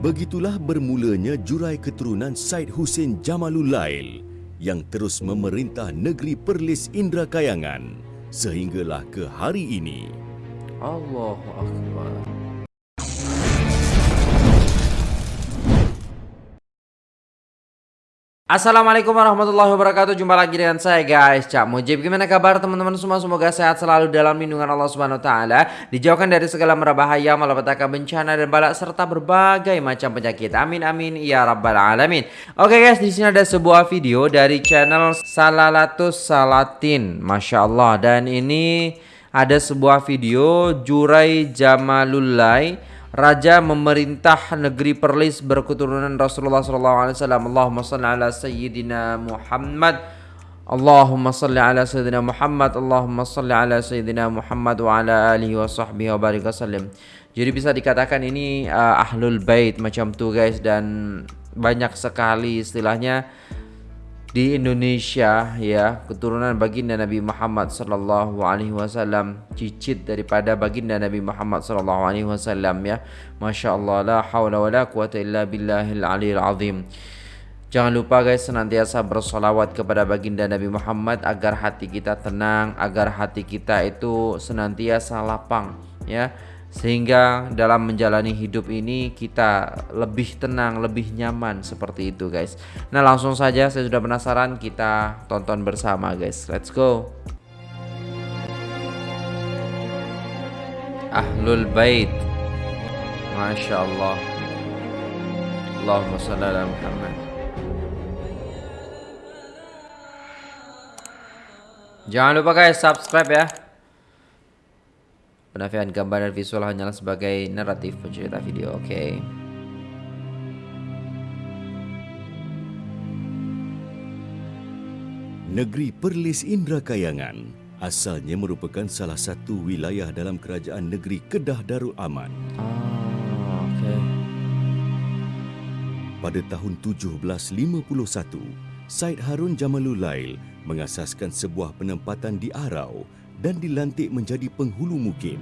Begitulah bermulanya jurai keturunan Said Hussein Jamalul Lail yang terus memerintah negeri Perlis Indra Kayangan sehinggalah ke hari ini. Allahu Akbar. Assalamualaikum warahmatullahi wabarakatuh. Jumpa lagi dengan saya guys. Cak Mujib Gimana kabar teman-teman semua? Semoga sehat selalu dalam lindungan Allah Subhanahu Wa Taala. Dijauhkan dari segala merbahaya Malapetaka bencana dan balak Serta berbagai macam penyakit. Amin amin Ya Rabbal Alamin. Oke guys di sini ada sebuah video Dari channel Salalatus Salatin. Masya Allah. Dan ini ada sebuah video Jurai Jamalulai Raja memerintah negeri Perlis berketurunan Rasulullah SAW. Allahumma salli ala Sayyidina Muhammad. Allahumma salli ala Sayyidina Muhammad. Allahumma salli ala Sayyidina Muhammad wa ala alihi wa sahbihi wa barik wasallam. Jadi bisa dikatakan ini uh, ahlul bait macam tu guys dan banyak sekali istilahnya di Indonesia ya keturunan baginda Nabi Muhammad sallallahu alaihi wasallam cicit daripada baginda Nabi Muhammad sallallahu alaihi wasallam ya. Masyaallah la haula wala quwata illa billahil aliyil azim. Jangan lupa guys senantiasa bersolawat kepada baginda Nabi Muhammad agar hati kita tenang, agar hati kita itu senantiasa lapang ya sehingga dalam menjalani hidup ini kita lebih tenang, lebih nyaman seperti itu guys. Nah langsung saja saya sudah penasaran kita tonton bersama guys. Let's go. Ahlul Bait. Masya Allah. Allahumma salli ala Muhammad. Jangan lupa guys subscribe ya. Penafian gambar dan visual hanyalah sebagai naratif pencerita video. Oke. Okay. Negeri Perlis Indra Kayangan asalnya merupakan salah satu wilayah dalam kerajaan negeri Kedah Darul Aman. Oh, okay. Pada tahun 1751, Said Harun Jamalul Lail mengasaskan sebuah penempatan di Arau dan dilantik menjadi penghulu mukim.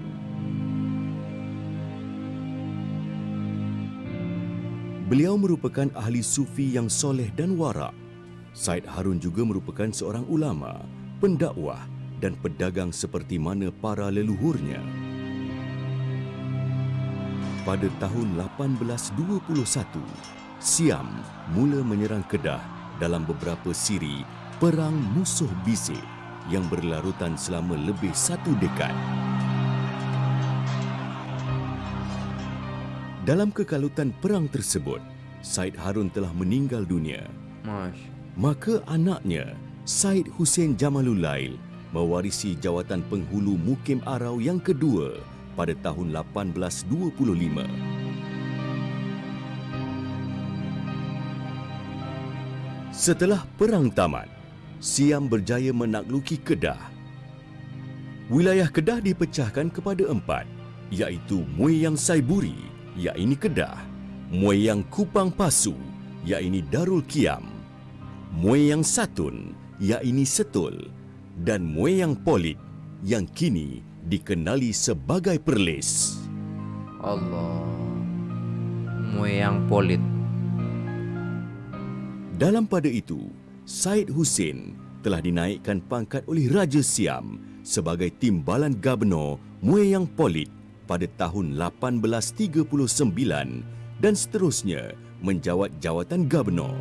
Beliau merupakan ahli sufi yang soleh dan warak. Said Harun juga merupakan seorang ulama, pendakwah dan pedagang seperti mana para leluhurnya. Pada tahun 1821, Siam mula menyerang Kedah dalam beberapa siri Perang Musuh Bisik yang berlarutan selama lebih satu dekad. Dalam kekalutan perang tersebut, Said Harun telah meninggal dunia. Mash. Maka anaknya, Said Hussein Jamalul Lail, mewarisi jawatan penghulu Mukim Arau yang kedua pada tahun 1825. Setelah perang tamat, Siam berjaya menakluki Kedah. Wilayah Kedah dipecahkan kepada empat, iaitu Mueyang Saiburi, iaitu Kedah, Mueyang Kupang Pasu, iaitu Darul Kiam, Mueyang Satun, iaitu Setul, dan Mueyang Polit yang kini dikenali sebagai Perlis. Allah. Mueyang Polit. Dalam pada itu, Said Hussein telah dinaikkan pangkat oleh Raja Siam sebagai timbalan gubernur Mueyang Polit pada tahun 1839 dan seterusnya menjawat jawatan gubernur.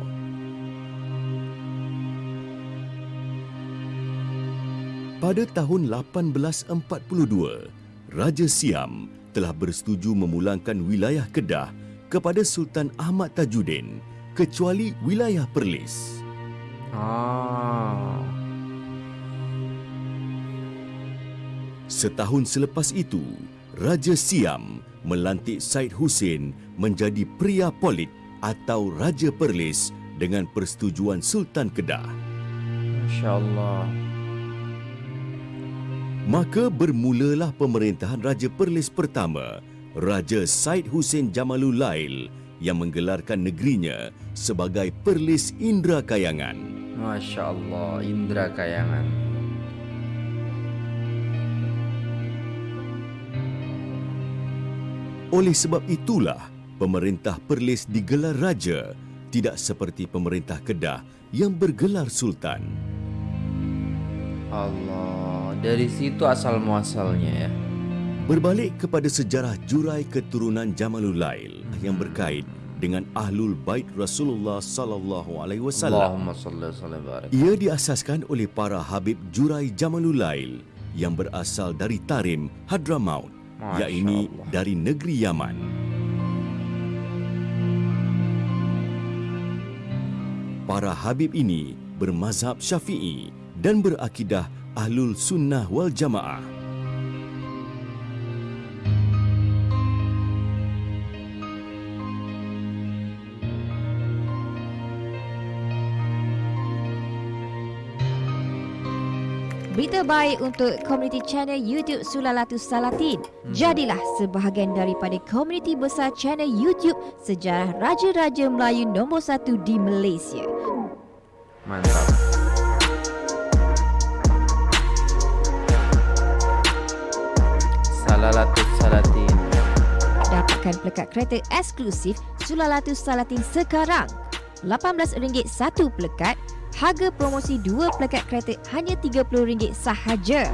Pada tahun 1842, Raja Siam telah bersetuju memulangkan wilayah Kedah kepada Sultan Ahmad Tajuddin kecuali wilayah Perlis. Ah. Setahun selepas itu, Raja Siam melantik Said Hussein menjadi pria polit atau Raja Perlis dengan persetujuan Sultan Kedah. Masya-Allah. Maka bermulalah pemerintahan Raja Perlis pertama, Raja Said Hussein Jamalul Lail yang menggelarkan negerinya sebagai Perlis Indra Kayangan. Masya Allah, Indra Kayangan. Oleh sebab itulah, pemerintah Perlis digelar raja, tidak seperti pemerintah Kedah yang bergelar sultan. Allah, dari situ asal muasalnya ya. Berbalik kepada sejarah jurai keturunan Jamalul Lail yang berkait dengan ahlul bait Rasulullah sallallahu alaihi wasallam. Ia diasaskan oleh para habib jurai Jamalul Lail yang berasal dari Tarim, Hadramaut, yakni dari negeri Yaman. Para habib ini bermazhab Syafi'i dan berakidah Ahlul Sunnah wal Jamaah. Berita baik untuk komuniti channel YouTube Sulalatus Salatin. Jadilah sebahagian daripada komuniti besar channel YouTube sejarah Raja-Raja Melayu nombor satu di Malaysia. Mantap. Salalatus salatin. Dapatkan pelekat kereta eksklusif Sulalatus Salatin sekarang. RM18 satu pelekat, harga promosi dua pelekat kereta hanya RM30 sahaja.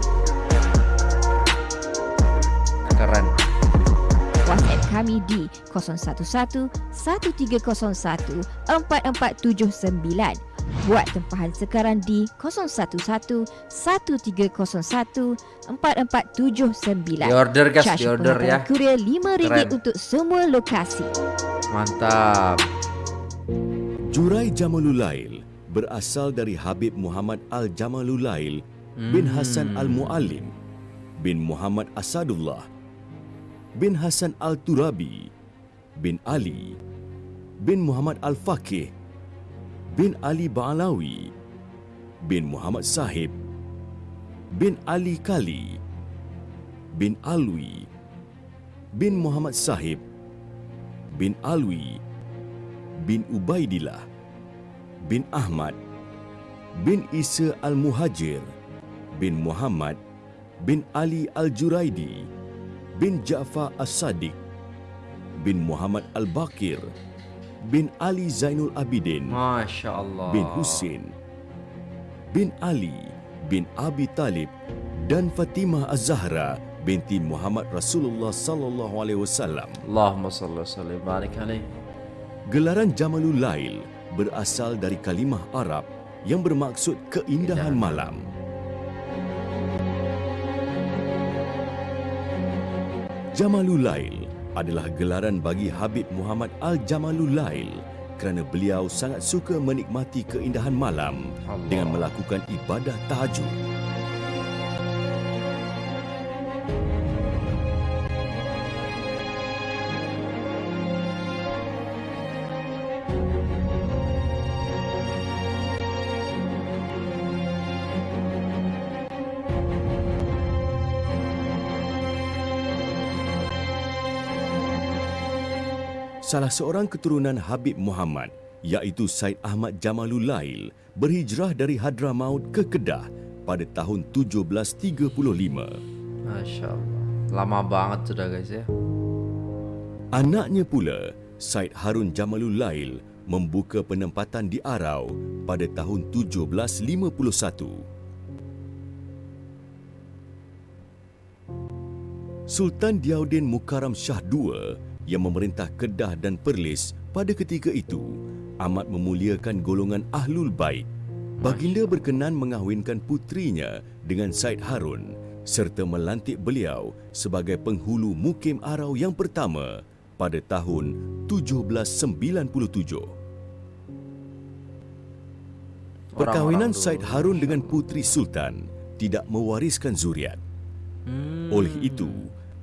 Keren. WhatsApp kami di 011 1301 4479. Buat tempahan sekarang di 011 1301 4479. Di order guys, Charge di order ya. Kurier RM5 Keren. untuk semua lokasi. Mantap. Jurai Jamalul Lail berasal dari Habib Muhammad Al-Jamalul Lail bin Hasan Al-Muallim bin Muhammad Asadullah bin Hasan Al-Turabi bin Ali bin Muhammad Al-Faqih bin Ali Ba'alawi bin Muhammad Sahib bin Ali Kali bin Alwi bin Muhammad Sahib bin Alwi bin Ubaidillah bin Ahmad bin Isa Al-Muhajir bin Muhammad bin Ali Al-Juraidi bin Ja'far As-Sadiq bin Muhammad Al-Bakir bin Ali Zainul Abidin Masya Allah. bin Husin bin Ali bin Abi Talib dan Fatimah Az-Zahra binti Muhammad Rasulullah sallallahu alaihi wasallam. Allahumma salli wa sallim barik alaih. Gelaran Jamalul Lail berasal dari kalimah Arab yang bermaksud keindahan malam. Jamalul Lail adalah gelaran bagi Habib Muhammad Al-Jamalul Lail kerana beliau sangat suka menikmati keindahan malam Allah. dengan melakukan ibadah tahajud. Salah seorang keturunan Habib Muhammad iaitu Said Ahmad Jamalul Lail berhijrah dari Hadramaut ke Kedah pada tahun 1735. Masya Allah. Lama banget sudah guys ya. Anaknya pula, Said Harun Jamalul Lail membuka penempatan di Arau pada tahun 1751. Sultan Diaudin Mukarram Shah II yang memerintah Kedah dan Perlis pada ketika itu amat memuliakan golongan Ahlul Bait. Baginda berkenan mengahwinkan putrinya dengan Said Harun serta melantik beliau sebagai penghulu Mukim Arau yang pertama pada tahun 1797. Perkahwinan Said. Harun dengan putri Sultan tidak mewariskan zuriat. Hmm. Oleh itu,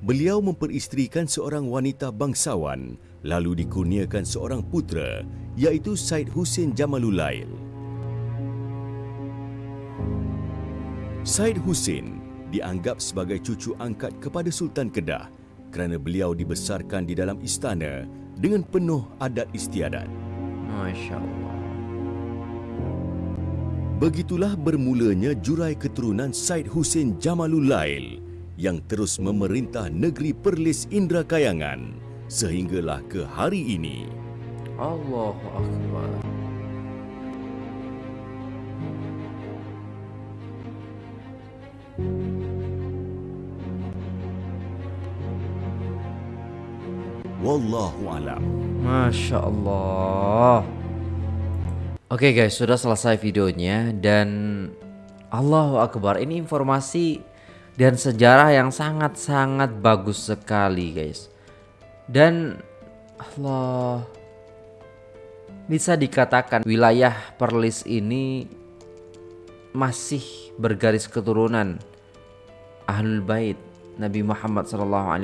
beliau memperisterikan seorang wanita bangsawan lalu dikurniakan seorang putera iaitu Said Hussein Jamalul Lail. Said Hussein dianggap sebagai cucu angkat kepada Sultan Kedah kerana beliau dibesarkan di dalam istana dengan penuh adat istiadat. Masya Allah. Begitulah bermulanya jurai keturunan Said Hussein Jamalul Lail yang terus memerintah negeri Perlis Indra Kayangan sehinggalah ke hari ini. Allahu Akbar. Wallahu alam. Masya Allah. Oke guys, sudah selesai videonya dan Allahu Akbar. Ini informasi dan sejarah yang sangat-sangat bagus sekali guys. Dan Allah bisa dikatakan wilayah Perlis ini masih bergaris keturunan Ahlul Bait Nabi Muhammad SAW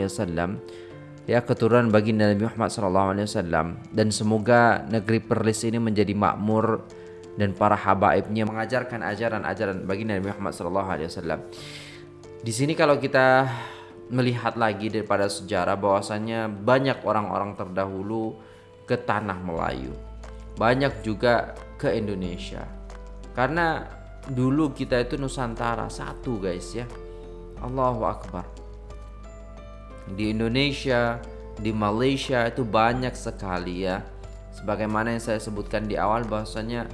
ya keturunan baginda Nabi Muhammad SAW dan semoga negeri Perlis ini menjadi makmur dan para habaibnya mengajarkan ajaran-ajaran baginda Nabi Muhammad SAW. Di sini kalau kita melihat lagi daripada sejarah bahwasannya banyak orang-orang terdahulu ke tanah Melayu, banyak juga ke Indonesia. Karena dulu kita itu Nusantara satu guys ya. Allahu Akbar di Indonesia, di Malaysia itu banyak sekali ya. Sebagaimana yang saya sebutkan di awal bahwasanya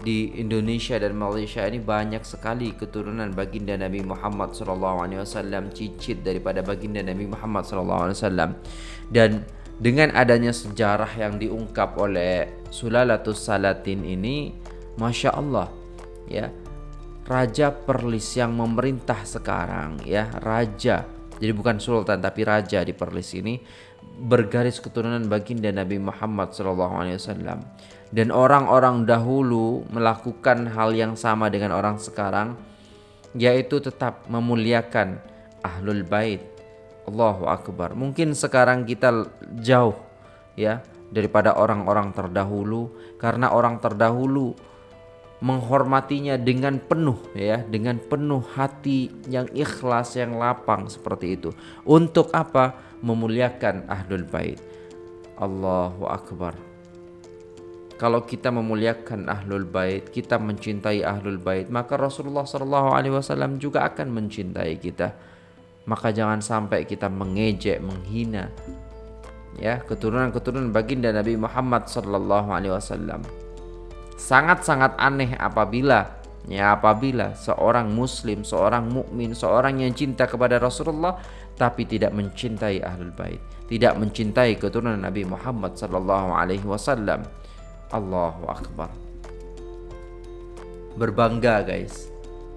di Indonesia dan Malaysia ini banyak sekali keturunan baginda Nabi Muhammad SAW cicit daripada baginda Nabi Muhammad SAW. Dan dengan adanya sejarah yang diungkap oleh Sulalatus Salatin ini Masya Allah ya Raja Perlis yang memerintah sekarang ya Raja jadi bukan sultan tapi raja di Perlis ini bergaris keturunan baginda Nabi Muhammad SAW dan orang-orang dahulu melakukan hal yang sama dengan orang sekarang yaitu tetap memuliakan ahlul bait. Allahu akbar. Mungkin sekarang kita jauh ya daripada orang-orang terdahulu karena orang terdahulu menghormatinya dengan penuh ya dengan penuh hati yang ikhlas yang lapang seperti itu. Untuk apa? Memuliakan ahlul bait. Allahu akbar kalau kita memuliakan ahlul bait kita mencintai ahlul bait maka Rasulullah sallallahu alaihi wasallam juga akan mencintai kita maka jangan sampai kita mengejek menghina ya keturunan-keturunan baginda Nabi Muhammad sallallahu alaihi wasallam sangat-sangat aneh apabila ya apabila seorang muslim, seorang mukmin, seorang yang cinta kepada Rasulullah tapi tidak mencintai ahlul bait, tidak mencintai keturunan Nabi Muhammad sallallahu alaihi wasallam. Allahu akbar. Berbangga guys.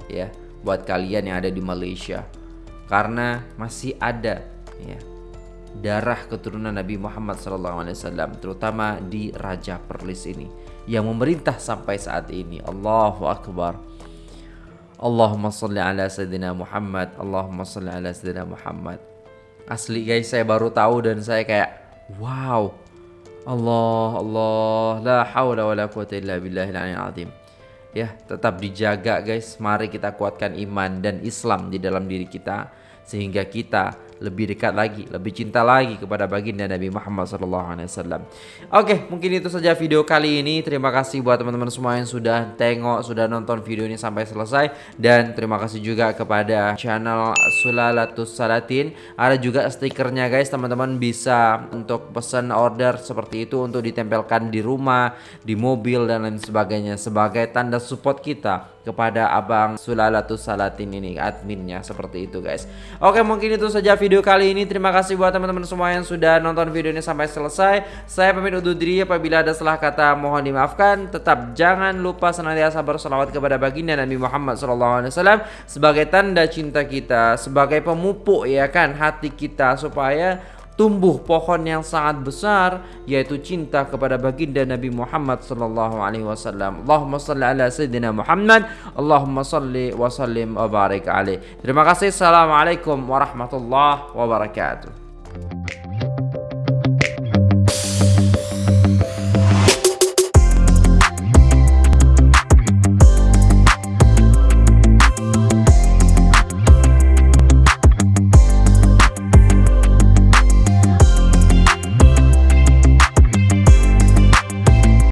Ya, buat kalian yang ada di Malaysia karena masih ada ya darah keturunan Nabi Muhammad SAW terutama di Raja Perlis ini yang memerintah sampai saat ini Allahu Akbar Allahumma salli ala Sayyidina Muhammad Allahumma salli ala Sayyidina Muhammad Asli guys saya baru tahu dan saya kayak Wow Allah Allah La hawla wa la quwata illa billahil azim. Ya tetap dijaga guys. Mari kita kuatkan iman dan Islam di dalam diri kita Sehingga kita lebih dekat lagi, lebih cinta lagi kepada baginda Nabi Muhammad SAW. Oke, mungkin itu saja video kali ini. Terima kasih buat teman-teman semua yang sudah tengok, sudah nonton video ini sampai selesai. Dan terima kasih juga kepada channel Sulalatus Salatin. Ada juga stikernya guys, teman-teman bisa untuk pesan order seperti itu untuk ditempelkan di rumah, di mobil dan lain sebagainya sebagai tanda support kita kepada abang Sulalatus Salatin ini adminnya seperti itu guys. Oke mungkin itu saja video kali ini. Terima kasih buat teman-teman semua yang sudah nonton video ini sampai selesai. Saya pamit undur diri. Apabila ada salah kata mohon dimaafkan. Tetap jangan lupa senantiasa bersolawat kepada baginda Nabi Muhammad SAW sebagai tanda cinta kita sebagai pemupuk ya kan hati kita supaya tumbuh pohon yang sangat besar yaitu cinta kepada baginda Nabi Muhammad sallallahu alaihi wasallam. Allahumma salli ala sayyidina Muhammad. Allahumma salli wa sallim wa barik alaihi. Terima kasih. Assalamualaikum warahmatullahi wabarakatuh.